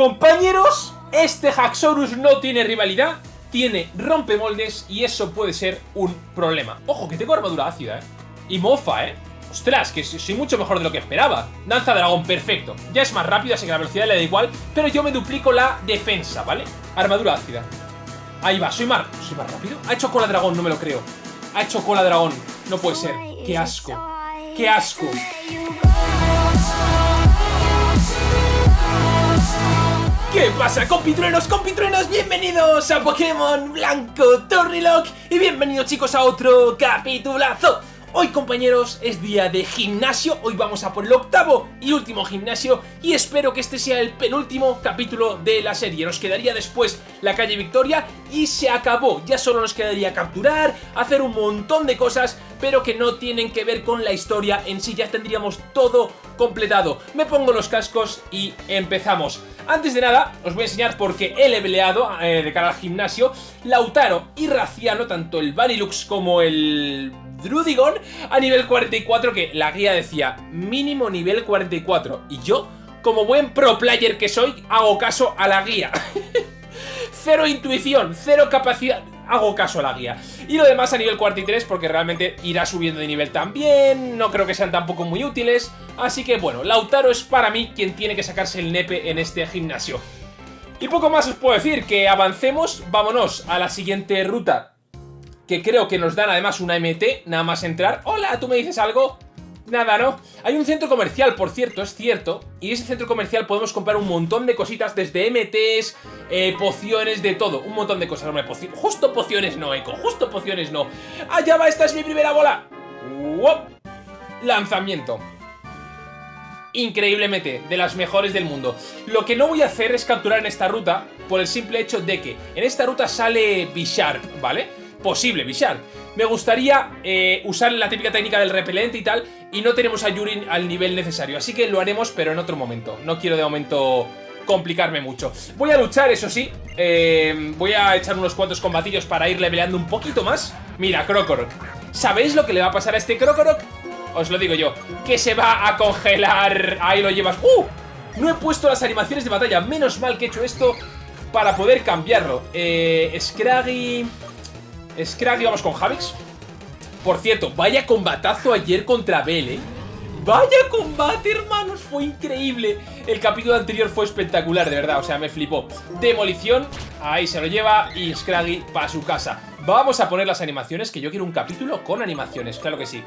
Compañeros, este Haxorus no tiene rivalidad, tiene rompemoldes y eso puede ser un problema. Ojo, que tengo armadura ácida, ¿eh? Y mofa, ¿eh? Ostras, que soy mucho mejor de lo que esperaba. Danza dragón, perfecto. Ya es más rápido, así que la velocidad le da igual, pero yo me duplico la defensa, ¿vale? Armadura ácida. Ahí va, soy más, soy más rápido. Ha hecho cola dragón, no me lo creo. Ha hecho cola dragón. No puede ser. ¡Qué asco! ¡Qué asco! ¿Qué pasa compitruenos, compitruenos? Bienvenidos a Pokémon Blanco Torrilock y bienvenidos chicos a otro capitulazo Hoy compañeros es día de gimnasio, hoy vamos a por el octavo y último gimnasio y espero que este sea el penúltimo capítulo de la serie. Nos quedaría después la calle Victoria y se acabó, ya solo nos quedaría capturar, hacer un montón de cosas pero que no tienen que ver con la historia en sí, ya tendríamos todo completado. Me pongo los cascos y empezamos. Antes de nada, os voy a enseñar por qué he leveleado eh, de cara al gimnasio Lautaro y Raciano, tanto el Vanilux como el Drudigon a nivel 44 que la guía decía mínimo nivel 44 y yo, como buen pro player que soy, hago caso a la guía. cero intuición, cero capacidad, hago caso a la guía. Y lo demás a nivel 43 porque realmente irá subiendo de nivel también, no creo que sean tampoco muy útiles, así que bueno, Lautaro es para mí quien tiene que sacarse el nepe en este gimnasio. Y poco más os puedo decir, que avancemos, vámonos a la siguiente ruta que creo que nos dan además una MT, nada más entrar. Hola, ¿tú me dices algo? Nada, ¿no? Hay un centro comercial, por cierto, es cierto, y en ese centro comercial podemos comprar un montón de cositas, desde MTs, eh, pociones, de todo, un montón de cosas, hombre, justo pociones no, Eco, justo pociones no. ¡Allá va! ¡Esta es mi primera bola! Lanzamiento. Increíble MT, de las mejores del mundo. Lo que no voy a hacer es capturar en esta ruta, por el simple hecho de que en esta ruta sale Bisharp, ¿vale? Posible Bishar. Me gustaría eh, usar la típica técnica del repelente y tal, y no tenemos a Yuri al nivel necesario, así que lo haremos, pero en otro momento. No quiero de momento complicarme mucho. Voy a luchar, eso sí, eh, voy a echar unos cuantos combatillos para ir leveleando un poquito más. Mira, Krokorok. ¿Sabéis lo que le va a pasar a este Krokorok? Os lo digo yo, que se va a congelar. Ahí lo llevas. ¡Uh! No he puesto las animaciones de batalla. Menos mal que he hecho esto para poder cambiarlo. Eh, Scraggy... Scraggy, vamos con Javix. Por cierto, vaya combatazo ayer contra Bell, ¿eh? ¡Vaya combate, hermanos! Fue increíble. El capítulo anterior fue espectacular, de verdad. O sea, me flipó. Demolición, ahí se lo lleva y Scraggy para su casa. Vamos a poner las animaciones, que yo quiero un capítulo con animaciones, claro que sí.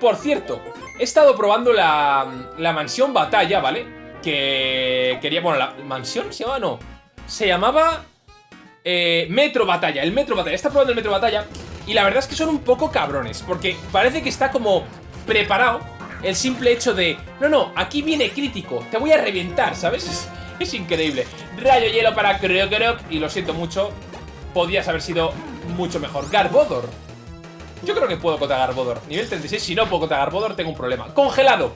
Por cierto, he estado probando la, mansión batalla, ¿vale? Que quería... Bueno, la mansión se llamaba, no. Se llamaba eh, Metro Batalla, el Metro Batalla, está probando el Metro Batalla y la verdad es que son un poco cabrones, porque parece que está como preparado el simple hecho de, no, no, aquí viene crítico, te voy a reventar, ¿sabes? Es, increíble. Rayo hielo para Krokorok y lo siento mucho, podías haber sido mucho mejor. Garbodor. Yo creo que puedo contra Garbodor. Nivel 36, si no puedo contra Garbodor tengo un problema. Congelado.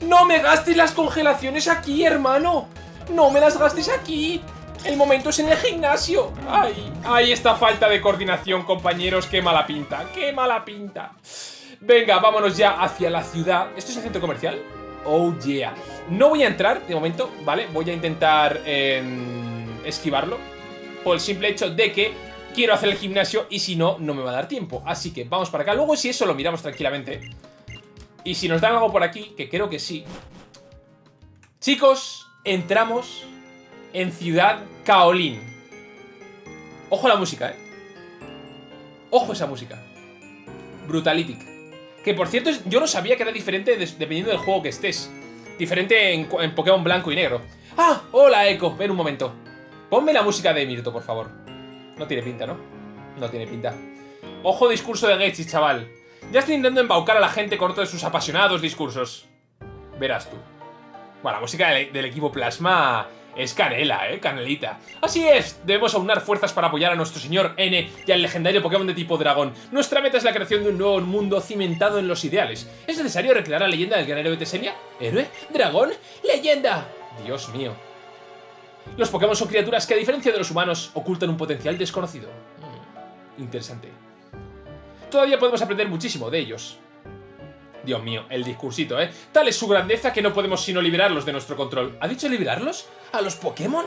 No me gastes las congelaciones aquí, hermano. No me las gastes aquí. El momento es en el gimnasio. Ay, ay, esta falta de coordinación, compañeros. Qué mala pinta, qué mala pinta. Venga, vámonos ya hacia la ciudad. ¿Esto es el centro comercial? Oh, yeah. No voy a entrar de momento, ¿vale? Voy a intentar em, esquivarlo. Por el simple hecho de que quiero hacer el gimnasio y si no, no me va a dar tiempo. Así que vamos para acá. Luego si eso lo miramos tranquilamente. Y si nos dan algo por aquí, que creo que sí. Chicos, entramos en Ciudad Kaolin. Ojo a la música, ¿eh? Ojo a esa música. Brutalitic. Que por cierto, yo no sabía que era diferente dependiendo del juego que estés. Diferente en, Pokémon blanco y negro. ¡Ah! Hola, Echo. Ven un momento. Ponme la música de Mirto, por favor. No tiene pinta, ¿no? No tiene pinta. Ojo discurso de Getsi, chaval. Ya estoy intentando embaucar a la gente con otro de sus apasionados discursos. Verás tú. Bueno, la música del equipo Plasma es canela, ¿eh? Canelita. Así es, debemos aunar fuerzas para apoyar a nuestro señor N y al legendario Pokémon de tipo dragón. Nuestra meta es la creación de un nuevo mundo cimentado en los ideales. ¿Es necesario recrear la leyenda del héroe de Tesenia? ¿Héroe? ¿Dragón? ¡Leyenda! Dios mío. Los Pokémon son criaturas que, a diferencia de los humanos, ocultan un potencial desconocido. Mm, interesante. Todavía podemos aprender muchísimo de ellos. Dios mío, el discursito, ¿eh? Tal es su grandeza que no podemos sino liberarlos de nuestro control. ¿Ha dicho liberarlos? ¿A los Pokémon?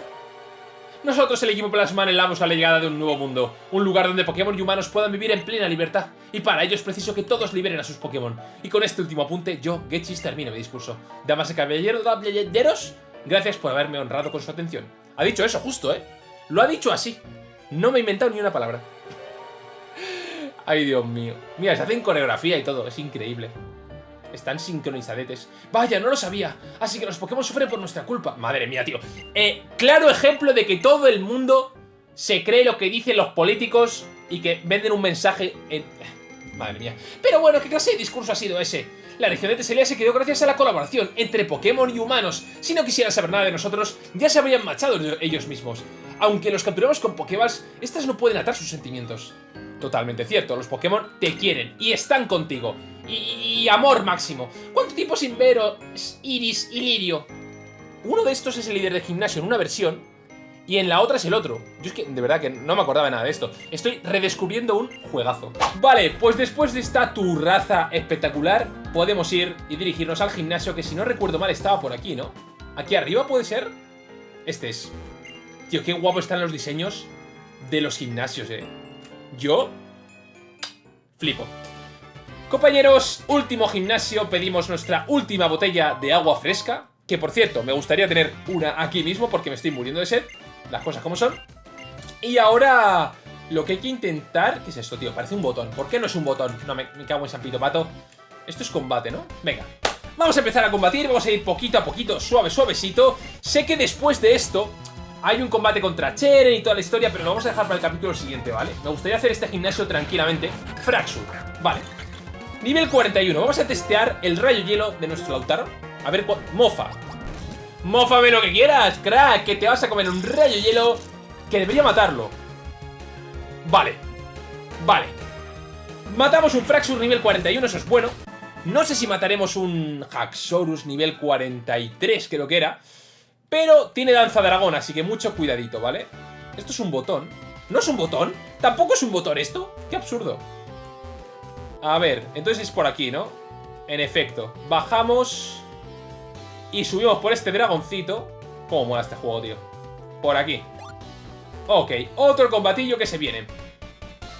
Nosotros, el equipo Plasma, anhelamos la llegada de un nuevo mundo. Un lugar donde Pokémon y humanos puedan vivir en plena libertad. Y para ello es preciso que todos liberen a sus Pokémon. Y con este último apunte, yo, Getchis, termino mi discurso. Damas y caballeros, gracias por haberme honrado con su atención. Ha dicho eso, justo, ¿eh? Lo ha dicho así. No me he inventado ni una palabra. Ay, Dios mío. Mira, se hacen coreografía y todo. Es increíble. Están sincronizadetes. Vaya, no lo sabía. Así que los Pokémon sufren por nuestra culpa. Madre mía, tío. Eh, claro ejemplo de que todo el mundo se cree lo que dicen los políticos y que venden un mensaje en... Madre mía. Pero bueno, ¿qué clase de discurso ha sido ese? La región de Teselia se quedó gracias a la colaboración entre Pokémon y humanos. Si no quisieran saber nada de nosotros, ya se habrían machado ellos mismos. Aunque los capturamos con Pokéballs, estas no pueden atar sus sentimientos. Totalmente cierto, los Pokémon te quieren y están contigo. Y, amor máximo. ¿Cuánto tiempo sin ver Iris y Lirio? Uno de estos es el líder de gimnasio en una versión y en la otra es el otro. Yo es que de verdad que no me acordaba nada de esto. Estoy redescubriendo un juegazo. Vale, pues después de esta turraza espectacular, podemos ir y dirigirnos al gimnasio que si no recuerdo mal estaba por aquí, ¿no? ¿Aquí arriba puede ser? Este es. Tío, qué guapo están los diseños de los gimnasios, eh. Yo flipo. Compañeros, último gimnasio, pedimos nuestra última botella de agua fresca. Que por cierto, me gustaría tener una aquí mismo porque me estoy muriendo de sed. Las cosas como son. Y ahora lo que hay que intentar... ¿Qué es esto, tío? Parece un botón. ¿Por qué no es un botón? No, me, cago en San Pito Pato. Esto es combate, ¿no? Venga. Vamos a empezar a combatir, vamos a ir poquito a poquito, suave, suavecito. Sé que después de esto hay un combate contra Cheren y toda la historia, pero lo vamos a dejar para el capítulo siguiente, ¿vale? Me gustaría hacer este gimnasio tranquilamente. Fraxur, vale. Nivel 41, vamos a testear el rayo hielo de nuestro Lautaro. A ver, mofa. Mófame lo que quieras, crack, que te vas a comer un rayo hielo que debería matarlo. Vale, vale. Matamos un Fraxur nivel 41, eso es bueno. No sé si mataremos un Haxorus nivel 43, creo que era. Pero tiene danza dragón, así que mucho cuidadito, ¿vale? Esto es un botón. ¿No es un botón? ¿Tampoco es un botón esto? ¡Qué absurdo! A ver, entonces es por aquí, ¿no? En efecto. Bajamos y subimos por este dragoncito. ¿Cómo mola este juego, tío? Por aquí. Ok, otro combatillo que se viene.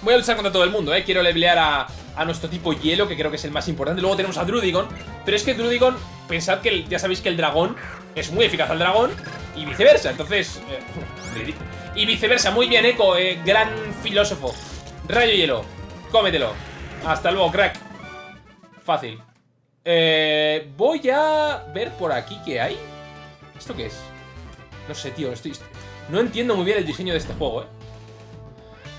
Voy a luchar contra todo el mundo, ¿eh? Quiero levelear a, a nuestro tipo hielo, que creo que es el más importante. Luego tenemos a Drudigon. Pero es que Drudigon, pensad que ya sabéis que el dragón es muy eficaz al dragón y viceversa. Entonces, eh, y viceversa. Muy bien, Echo, eh, gran filósofo. Rayo hielo, cómetelo. Hasta luego, crack. Fácil. Eh, voy a ver por aquí qué hay. ¿Esto qué es? No sé, tío, estoy... No entiendo muy bien el diseño de este juego, ¿eh?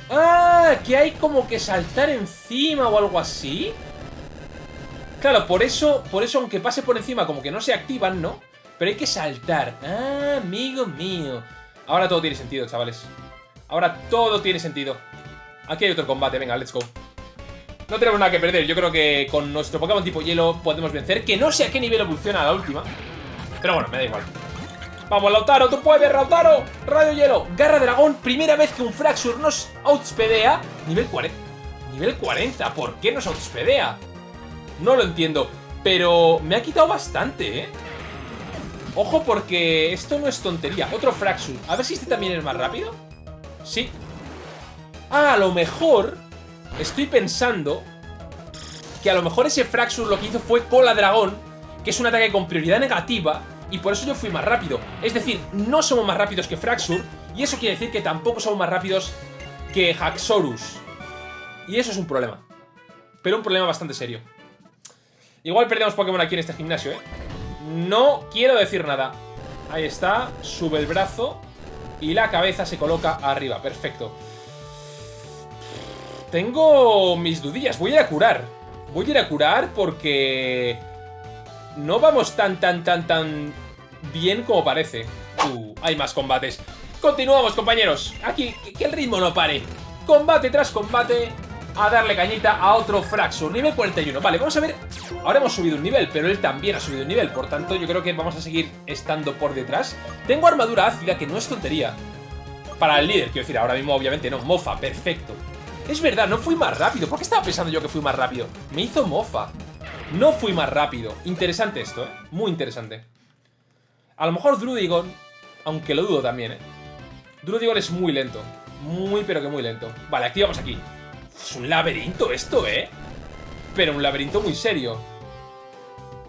¡Ah! Que hay como que saltar encima o algo así. Claro, por eso, por eso aunque pase por encima como que no se activan, ¿no? Pero hay que saltar. ¡Ah, amigo mío! Ahora todo tiene sentido, chavales. Ahora todo tiene sentido. Aquí hay otro combate, venga, let's go. No tenemos nada que perder, yo creo que con nuestro Pokémon tipo hielo podemos vencer. Que no sé a qué nivel evoluciona la última. Pero bueno, me da igual. Vamos, Lautaro, tú puedes, Lautaro. Radio hielo, garra dragón. Primera vez que un Fraxur nos outspedea. Nivel 40. Nivel 40, ¿por qué nos outspedea? No lo entiendo. Pero me ha quitado bastante, ¿eh? Ojo porque esto no es tontería. Otro Fraxur. A ver si este también es más rápido. Sí. Ah, a lo mejor... Estoy pensando... Que a lo mejor ese Fraxur lo que hizo fue Cola Dragón. Que es un ataque con prioridad negativa. Y por eso yo fui más rápido. Es decir, no somos más rápidos que Fraxur. Y eso quiere decir que tampoco somos más rápidos que Haxorus. Y eso es un problema. Pero un problema bastante serio. Igual perdemos Pokémon aquí en este gimnasio, ¿eh? No quiero decir nada. Ahí está, sube el brazo y la cabeza se coloca arriba. Perfecto. Tengo mis dudillas. Voy a ir a curar. Voy a ir a curar porque... No vamos tan, tan, tan, tan bien como parece. Uh, hay más combates. Continuamos, compañeros. Aquí, que el ritmo no pare. Combate tras combate a darle cañita a otro Fraxur. Nivel 41. Vale, vamos a ver. Ahora hemos subido un nivel, pero él también ha subido un nivel. Por tanto, yo creo que vamos a seguir estando por detrás. Tengo armadura ácida, que no es tontería. Para el líder, quiero decir, ahora mismo obviamente no. Mofa, perfecto. Es verdad, no fui más rápido. ¿Por qué estaba pensando yo que fui más rápido? Me hizo mofa. No fui más rápido. Interesante esto, ¿eh? Muy interesante. A lo mejor Drudigon, aunque lo dudo también, ¿eh? Drudigon es muy lento. Muy, pero que muy lento. Vale, activamos aquí. Es un laberinto esto, ¿eh? Pero un laberinto muy serio.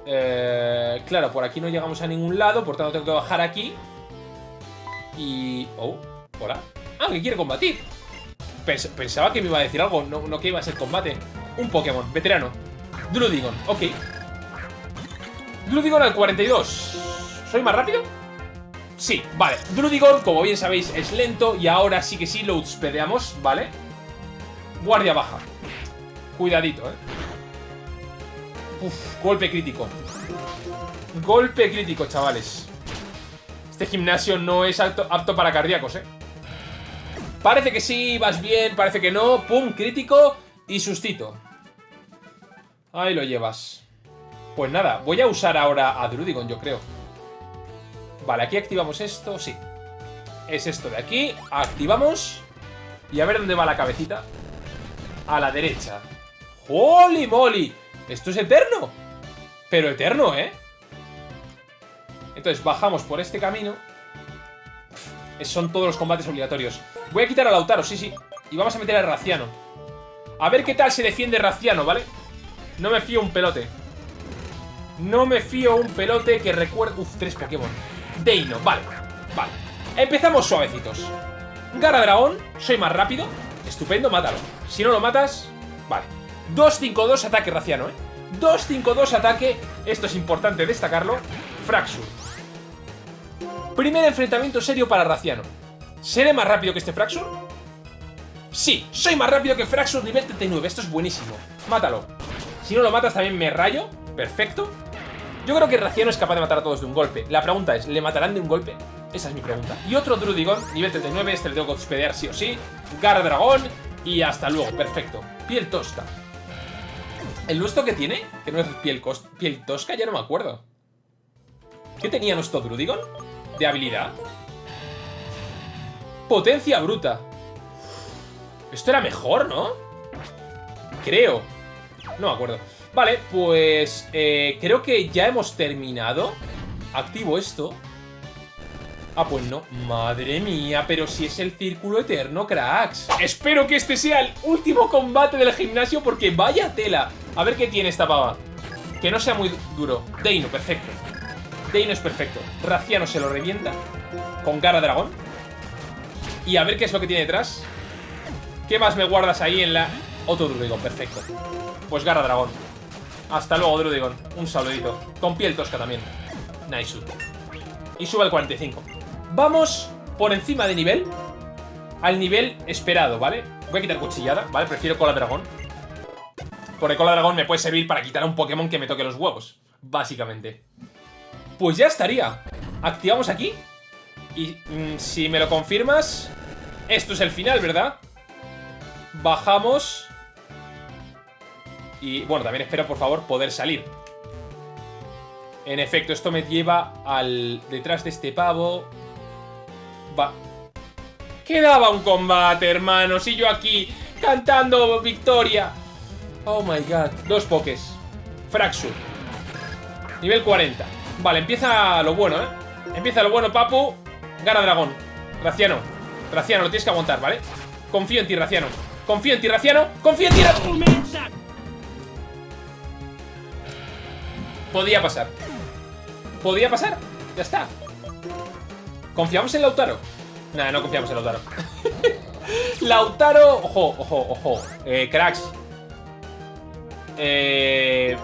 Eh, claro, por aquí no llegamos a ningún lado, por tanto tengo que bajar aquí. Y... Oh, hola. Ah, que quiere combatir. Pensaba que me iba a decir algo, no, que iba a ser combate. Un Pokémon, veterano. Drudigon, ok. Drudigon al 42. ¿Soy más rápido? Sí, vale. Drudigon, como bien sabéis, es lento y ahora sí que sí lo spedeamos, ¿vale? Guardia baja. Cuidadito, ¿eh? Uf, golpe crítico. Golpe crítico, chavales. Este gimnasio no es apto, apto para cardíacos, ¿eh? Parece que sí, vas bien, parece que no. Pum, crítico y sustito. Ahí lo llevas. Pues nada, voy a usar ahora a Drudigon, yo creo. Vale, aquí activamos esto, sí. Es esto de aquí, activamos. Y a ver dónde va la cabecita. A la derecha. ¡Holy moly! Esto es eterno. Pero eterno, ¿eh? Entonces bajamos por este camino. Son todos los combates obligatorios. Voy a quitar a Lautaro, sí, sí. Y vamos a meter a Raciano. A ver qué tal se defiende Raciano, ¿vale? No me fío un pelote. No me fío un pelote que recuerde... Uf, tres Pokémon. Deino, vale. Vale. Empezamos suavecitos. Gara Dragón, soy más rápido. Estupendo, mátalo. Si no lo matas, vale. 2-5-2 ataque Raciano, ¿eh? 2-5-2 ataque. Esto es importante destacarlo. Fraxur. Primer enfrentamiento serio para Raciano. ¿Seré más rápido que este Fraxur? Sí, soy más rápido que Fraxur nivel 39. Esto es buenísimo. Mátalo. Si no lo matas también me rayo. Perfecto. Yo creo que Raciano es capaz de matar a todos de un golpe. La pregunta es, ¿le matarán de un golpe? Esa es mi pregunta. Y otro Drudigon, nivel 39, este le tengo que hospedear sí o sí. Gara Dragón y hasta luego. Perfecto. Piel tosca. ¿El nuestro que tiene? Que no es piel, piel tosca, ya no me acuerdo. ¿Qué tenía nuestro Drudigon? De habilidad. Potencia bruta. Esto era mejor, ¿no? Creo. No me acuerdo. Vale, pues eh, creo que ya hemos terminado. Activo esto. Ah, pues no. Madre mía, pero si es el círculo eterno, cracks. Espero que este sea el último combate del gimnasio porque vaya tela. A ver qué tiene esta pava. Que no sea muy duro. Deino, perfecto. Deino es perfecto. Raciano se lo revienta. Con cara dragón. Y a ver qué es lo que tiene detrás. ¿Qué más me guardas ahí en la...? Otro Drudigon, perfecto. Pues garra dragón. Hasta luego, Drudigon. Un saludito. Con piel tosca también. Nice. Y sube al 45. Vamos por encima de nivel. Al nivel esperado, ¿vale? Voy a quitar cuchillada, ¿vale? Prefiero cola dragón. Porque cola dragón me puede servir para quitar a un Pokémon que me toque los huevos. Básicamente. Pues ya estaría. Activamos aquí. Y mm, si me lo confirmas... Esto es el final, ¿verdad? Bajamos. Y bueno, también espero, por favor, poder salir. En efecto, esto me lleva al... Detrás de este pavo... Va... Quedaba un combate, hermanos, y yo aquí cantando victoria. Oh my god. Dos pokés. Fraxur. Nivel 40. Vale, empieza lo bueno, ¿eh? Empieza lo bueno, Papu. Gara Dragón. Raciano. Raciano, lo tienes que aguantar, ¿vale? Confío en ti, Raciano. Confío en ti, Raciano. Confío en ti, Raciano. Podía pasar. Podía pasar. Ya está. ¿Confiamos en Lautaro? Nada, no confiamos en Lautaro. Lautaro... Ojo, ojo, ojo. Eh, cracks. Eh,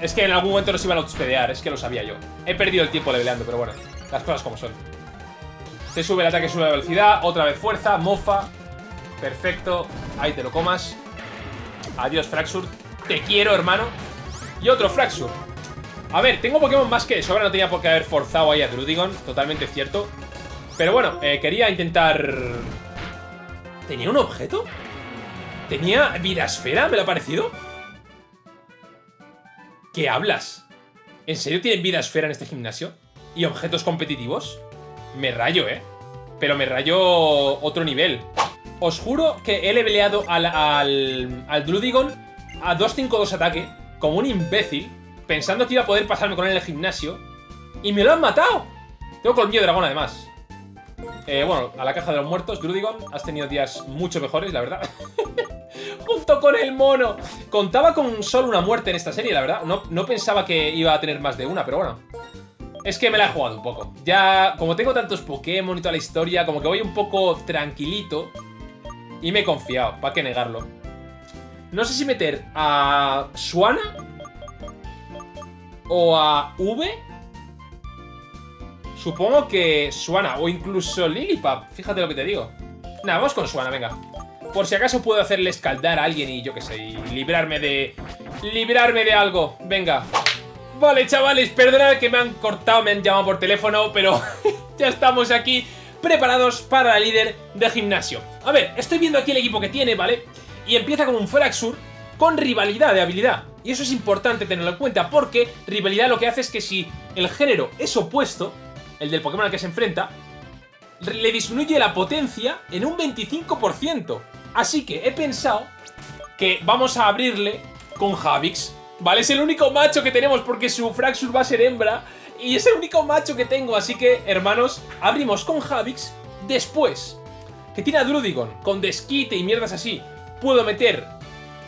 es que en algún momento nos iban a outspedear, es que lo sabía yo. He perdido el tiempo leveleando, pero bueno, las cosas como son. Se sube el ataque, sube la velocidad, otra vez fuerza, mofa. Perfecto, ahí te lo comas. Adiós, Fraxur. Te quiero, hermano. Y otro Fraxur. A ver, tengo Pokémon más que sobra, no tenía por qué haber forzado ahí a Drudigon, totalmente cierto. Pero bueno, eh, quería intentar... ¿Tenía un objeto? ¿Tenía vida esfera? ¿Me lo ha parecido? ¿Qué hablas? ¿En serio tienen vida esfera en este gimnasio? ¿Y objetos competitivos? Me rayo, ¿eh? Pero me rayo otro nivel. Os juro que he leveleado al, al, al Drudigon a 2-5-2 ataque como un imbécil, pensando que iba a poder pasarme con él en el gimnasio, y me lo han matado. Tengo colmillo dragón, además. Eh, bueno, a la caja de los muertos, Drudigon, has tenido días mucho mejores, la verdad. Junto con el mono. Contaba con solo una muerte en esta serie, la verdad. No, no pensaba que iba a tener más de una, pero bueno. Es que me la he jugado un poco. Ya, como tengo tantos Pokémon y toda la historia, como que voy un poco tranquilito. Y me he confiado, ¿para qué negarlo? No sé si meter a Suana o a V. Supongo que Suana o incluso Lilipap. Fíjate lo que te digo. Nada, vamos con Suana, venga. Por si acaso puedo hacerle escaldar a alguien y yo qué sé, y librarme de... Librarme de algo. Venga. Vale, chavales, perdonad que me han cortado, me han llamado por teléfono, pero ya estamos aquí preparados para la líder de gimnasio. A ver, estoy viendo aquí el equipo que tiene, ¿vale? Y empieza con un Fraxur con rivalidad de habilidad. Y eso es importante tenerlo en cuenta, porque rivalidad lo que hace es que si el género es opuesto, el del Pokémon al que se enfrenta, le disminuye la potencia en un 25%. Así que he pensado que vamos a abrirle con Javix. ¿Vale? Es el único macho que tenemos porque su Fraxur va a ser hembra y es el único macho que tengo, así que, hermanos, abrimos con Javix. Después, que tiene a Drudigon con desquite y mierdas así, puedo meter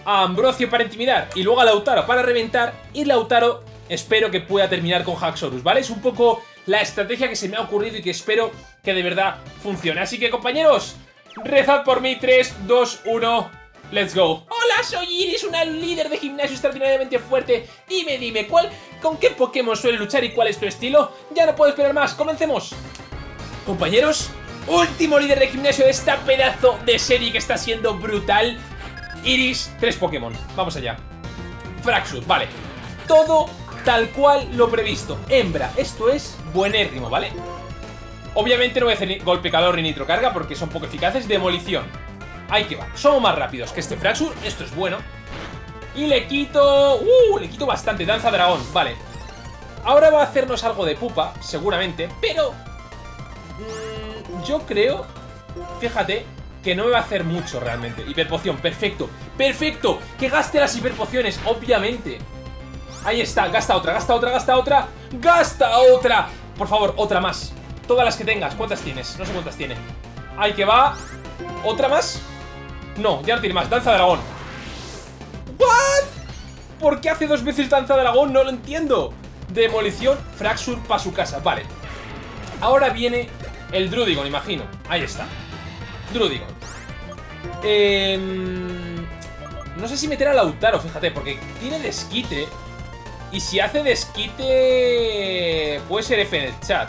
a Ambrosio para intimidar y luego a Lautaro para reventar y Lautaro espero que pueda terminar con Haxorus, ¿vale? Es un poco la estrategia que se me ha ocurrido y que espero que de verdad funcione. Así que, compañeros, rezad por mí, 3, 2, 1... Let's go. Hola, soy Iris, una líder de gimnasio extraordinariamente fuerte. Dime, dime, ¿cuál, ¿con qué Pokémon suele luchar y cuál es tu estilo? Ya no puedo esperar más, comencemos. Compañeros, último líder de gimnasio de esta pedazo de serie que está siendo brutal. Iris, tres Pokémon. Vamos allá. Fraxur, vale. Todo tal cual lo previsto. Hembra, esto es buenérrimo, ¿vale? Obviamente no voy a hacer golpe calor ni nitrocarga porque son poco eficaces. Demolición. Ahí que va. Somos más rápidos que este Fraxur. Esto es bueno. Y le quito... ¡Uh! Le quito bastante. Danza dragón. Vale. Ahora va a hacernos algo de pupa, seguramente. Pero... Mmm, yo creo... Fíjate que no me va a hacer mucho realmente. Hiperpoción. Perfecto. ¡Perfecto! Que gaste las hiperpociones, obviamente. Ahí está. Gasta otra, gasta otra, gasta otra. ¡Gasta otra! Por favor, otra más. Todas las que tengas. ¿Cuántas tienes? No sé cuántas tiene. Ahí que va. ¿Otra más? No, ya no tiene más. Danza dragón. ¿What? ¿Por qué hace dos veces danza dragón? No lo entiendo. Demolición, Fraxur para su casa. Vale. Ahora viene el Drudigon, imagino. Ahí está. Drudigon. Eh, no sé si meter a Lautaro, fíjate, porque tiene desquite. Y si hace desquite... Puede ser F en el chat.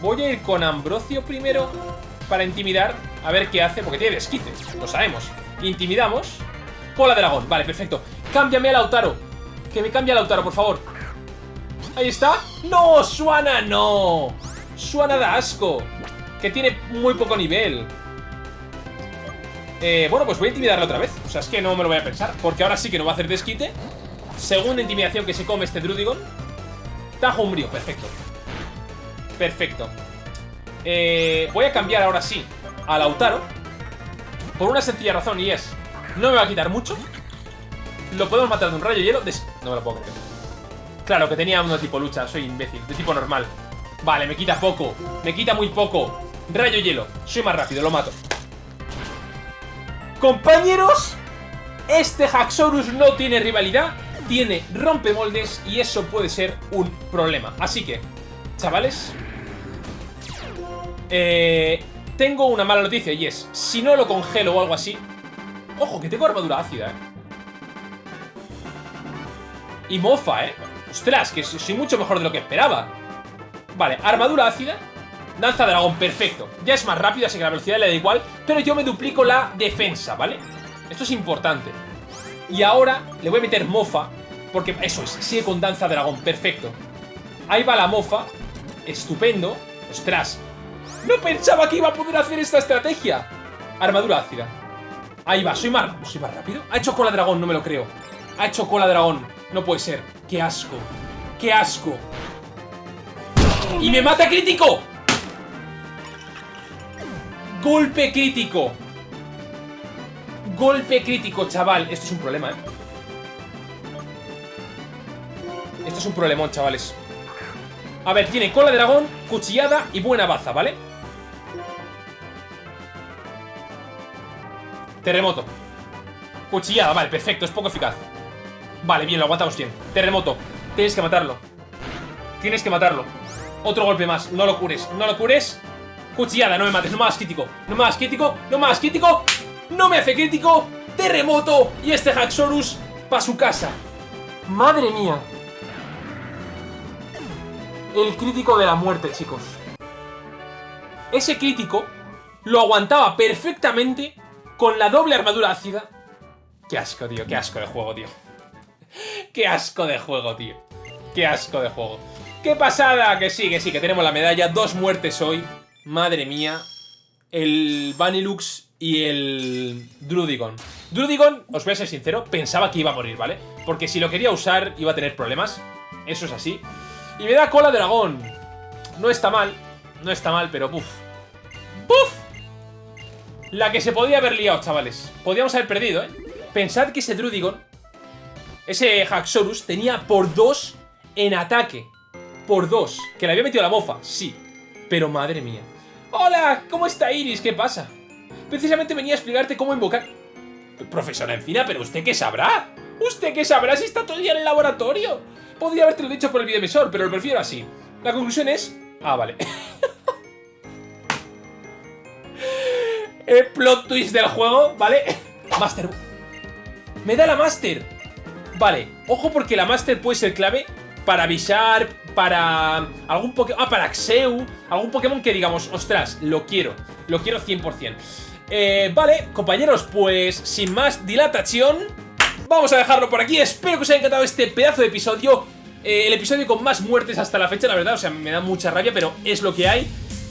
Voy a ir con Ambrosio primero para intimidar, a ver qué hace, porque tiene desquite, lo sabemos. Intimidamos. Cola dragón, vale, perfecto. Cámbiame a Lautaro. Que me cambie a Lautaro, por favor. Ahí está. ¡No! ¡Suana no! Suana da asco. Que tiene muy poco nivel. Eh, bueno, pues voy a intimidarle otra vez. O sea, es que no me lo voy a pensar. Porque ahora sí que no va a hacer desquite. Segunda intimidación que se come este Drudigon. Tajo umbrío, perfecto. Perfecto. Eh, voy a cambiar ahora sí a Lautaro. Por una sencilla razón y es... No me va a quitar mucho. Lo podemos matar de un rayo hielo. No me lo puedo creer. Claro, que tenía uno de tipo lucha. Soy imbécil. De tipo normal. Vale, me quita poco. Me quita muy poco. Rayo hielo. Soy más rápido, lo mato. Compañeros, este Haxorus no tiene rivalidad. Tiene rompemoldes y eso puede ser un problema. Así que, chavales, eh, tengo una mala noticia y es, si no lo congelo o algo así... Ojo, que tengo armadura ácida, ¿eh? Y mofa, ¿eh? Ostras, que soy mucho mejor de lo que esperaba. Vale, armadura ácida. Danza dragón, perfecto. Ya es más rápido, así que la velocidad le da igual. Pero yo me duplico la defensa, ¿vale? Esto es importante. Y ahora le voy a meter mofa. Porque eso es, sigue con danza dragón, perfecto. Ahí va la mofa. Estupendo. Ostras, ¡No pensaba que iba a poder hacer esta estrategia! Armadura ácida. Ahí va, soy más, soy más rápido. Ha hecho cola dragón, no me lo creo. Ha hecho cola dragón. No puede ser. ¡Qué asco! ¡Qué asco! ¡Y me mata crítico! Golpe crítico. Golpe crítico, chaval. Esto es un problema, ¿eh? Esto es un problemón, chavales. A ver, tiene cola dragón, cuchillada y buena baza, ¿vale? Terremoto. Cuchillada, vale, perfecto, es poco eficaz. Vale, bien, lo aguantamos bien. Terremoto. Tienes que matarlo. Tienes que matarlo. Otro golpe más. No lo cures. No lo cures. Cuchillada, no me mates. No me hagas crítico. No me hagas crítico. No me hagas crítico. No me hace crítico. Terremoto. Y este Haxorus para su casa. Madre mía. El crítico de la muerte, chicos. Ese crítico lo aguantaba perfectamente con la doble armadura ácida. Qué asco, tío. Qué asco de juego, tío. Qué asco de juego, tío. Qué asco de juego. ¡Qué pasada! Que sí, que sí, que tenemos la medalla. Dos muertes hoy. Madre mía. El Vanilux y el Drudigon. Drudigon, os voy a ser sincero, pensaba que iba a morir, ¿vale? Porque si lo quería usar iba a tener problemas. Eso es así. Y me da cola dragón. No está mal. No está mal, pero ¡puf! ¡Puf! La que se podía haber liado, chavales. Podíamos haber perdido, ¿eh? Pensad que ese Drudigon, ese Haxorus, tenía por dos en ataque. Por dos. Que le había metido la bofa, sí. Pero madre mía. ¡Hola! ¿Cómo está Iris? ¿Qué pasa? Precisamente venía a explicarte cómo invocar... Profesora Encina, ¿pero usted qué sabrá? ¿Usted qué sabrá si está todo el día en el laboratorio? Podría haberte dicho por el videoemisor, pero lo prefiero así. La conclusión es... Ah, vale. el plot twist del juego, ¿vale? Master. Me da la Master. Vale, ojo porque la Master puede ser clave para Bisharp, para algún Pokémon... Ah, para Axeu, algún Pokémon que digamos, ostras, lo quiero, lo quiero 100%. Eh, vale, compañeros, pues sin más dilatación, vamos a dejarlo por aquí. Espero que os haya encantado este pedazo de episodio. Eh, el episodio con más muertes hasta la fecha, la verdad, o sea, me da mucha rabia, pero es lo que hay.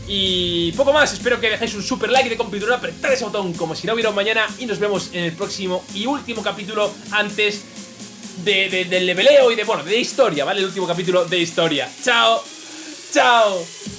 Y poco más, espero que dejéis un super like de compitura, apretad ese botón como si no hubiera un mañana y nos vemos en el próximo y último capítulo antes de, del leveleo y de, bueno, de historia, ¿vale? El último capítulo de historia. ¡Chao! ¡Chao!